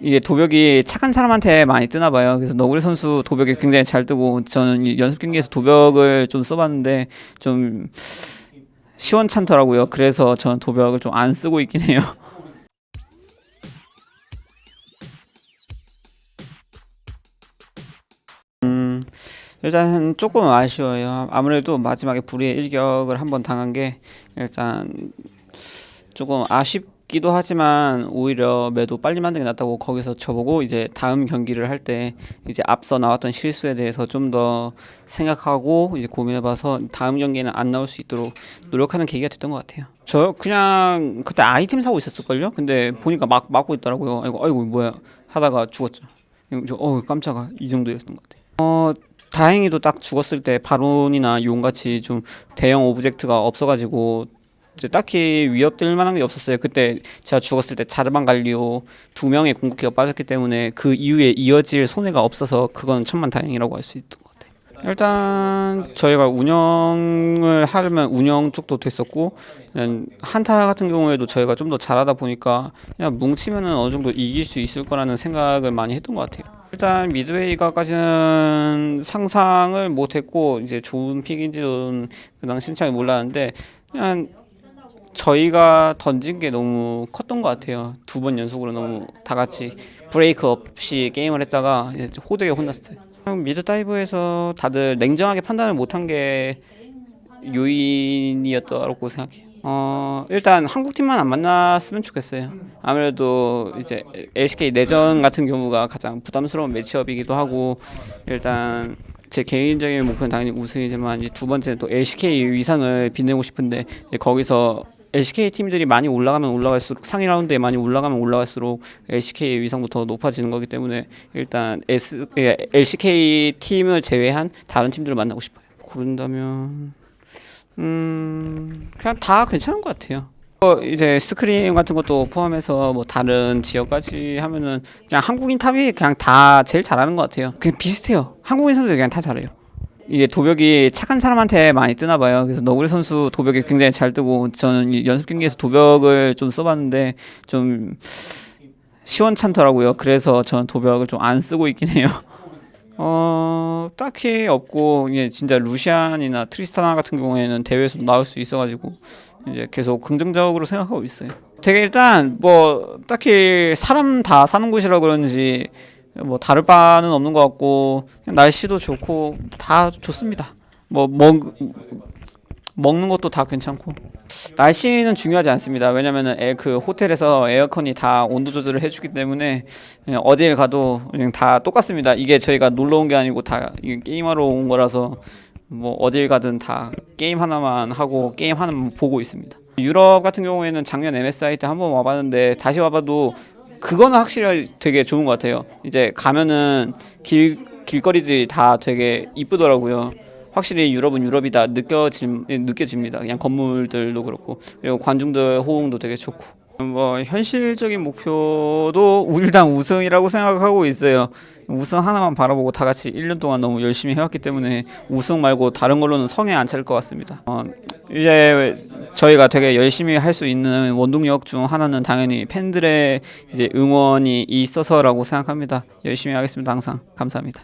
이게 도벽이 착한 사람한테 많이 뜨나 봐요. 그래서 너구리 선수 도벽이 굉장히 잘 뜨고 저는 이 연습 경기에서 도벽을 좀 써봤는데 좀 시원찮더라고요. 그래서 저는 도벽을 좀 안 쓰고 있긴 해요. 음, 일단 조금 아쉬워요. 아무래도 마지막에 불의의 일격을 한번 당한 게 일단 조금 아쉽 기도 하지만 오히려 매도 빨리 만드는 게 낫다고 거기서 저보고 이제 다음 경기를 할 때 이제 앞서 나왔던 실수에 대해서 좀 더 생각하고 이제 고민해봐서 다음 경기에는 안 나올 수 있도록 노력하는 계기가 됐던 것 같아요. 저 그냥 그때 아이템 사고 있었을걸요? 근데 보니까 막 막고 있더라고요. 아이고 아이고 뭐야 하다가 죽었죠. 저, 어 깜짝아 이 정도였던 것 같아요. 어 다행히도 딱 죽었을 때 바론이나 용같이 좀 대형 object가 없어가지고 딱히 위협될 만한 게 없었어요. 그때 제가 죽었을 때 자르반 갈리오 두 명의 궁극기가 빠졌기 때문에 그 이후에 이어질 손해가 없어서 그건 천만다행이라고 할 수 있던 것 같아요. 일단 저희가 운영을 하려면 운영 쪽도 됐었고 한타 같은 경우에도 저희가 좀 더 잘하다 보니까 그냥 뭉치면은 어느 정도 이길 수 있을 거라는 생각을 많이 했던 것 같아요. 일단 mid 베이가까지는 상상을 못했고 이제 좋은 pick인지는 그 당시 잘 몰랐는데 그냥 저희가 던진 게 너무 컸던 것 같아요. 두 번 연속으로 너무 다 같이 브레이크 없이 게임을 했다가 호되게 혼났어요. 미드 다이브에서 다들 냉정하게 판단을 못한 게 요인이었다고 생각해요. 어 일단 한국 팀만 안 만났으면 좋겠어요. 아무래도 이제 LCK 내전 같은 경우가 가장 부담스러운 매치업이기도 하고 일단 제 개인적인 목표는 당연히 우승이지만 두 번째는 또 LCK 위상을 빛내고 싶은데 거기서 LCK 팀들이 많이 올라가면 올라갈수록 상위 라운드에 많이 올라가면 올라갈수록 LCK의 위상부터 높아지는 거기 때문에 일단 S, 예, LCK 팀을 제외한 다른 팀들을 만나고 싶어요. 고른다면 음 그냥 다 괜찮은 것 같아요. 어, 이제 스크림 같은 것도 포함해서 뭐 다른 지역까지 하면은 그냥 한국인 탑이 그냥 다 제일 잘하는 것 같아요. 그냥 비슷해요. 한국인 선수들 그냥 다 잘해요. 이게 도벽이 착한 사람한테 많이 뜨나 봐요. 그래서 너구리 선수 도벽이 굉장히 잘 뜨고 저는 이 연습 경기에서 도벽을 좀 써봤는데 좀 시원찮더라고요. 그래서 저는 도벽을 좀 안 쓰고 있긴 해요. 어 딱히 없고 이게 진짜 루시안이나 트리스타나 같은 경우에는 대회에서 나올 수 있어가지고 이제 계속 긍정적으로 생각하고 있어요. 되게 일단 뭐 딱히 사람 다 사는 곳이라 그런지 뭐 다를 바는 없는 것 같고 날씨도 좋고 다 좋습니다. 뭐 먹, 먹는 것도 다 괜찮고 날씨는 중요하지 않습니다. 왜냐면은 에, 그 호텔에서 에어컨이 다 온도 조절을 해주기 때문에 그냥 어딜 가도 그냥 다 똑같습니다. 이게 저희가 놀러 온 게 아니고 다 게임하러 온 거라서 뭐 어딜 가든 다 게임 하나만 하고 게임 하나만 보고 있습니다. 유럽 같은 경우에는 작년 MSI 때 한번 와봤는데 다시 와봐도 그거는 확실히 되게 좋은 것 같아요. 이제 가면은 길 길거리들이 다 되게 이쁘더라고요. 확실히 유럽은 유럽이다 느껴지, 느껴집니다. 그냥 건물들도 그렇고 그리고 관중들 호응도 되게 좋고 뭐 현실적인 목표도 일단 우승이라고 생각하고 있어요. 우승 하나만 바라보고 다 같이 1년 동안 너무 열심히 해왔기 때문에 우승 말고 다른 걸로는 성에 안 찰 것 같습니다. 어, 이제 저희가 되게 열심히 할 수 있는 원동력 중 하나는 당연히 팬들의 이제 응원이 있어서라고 생각합니다. 열심히 하겠습니다. 항상 감사합니다.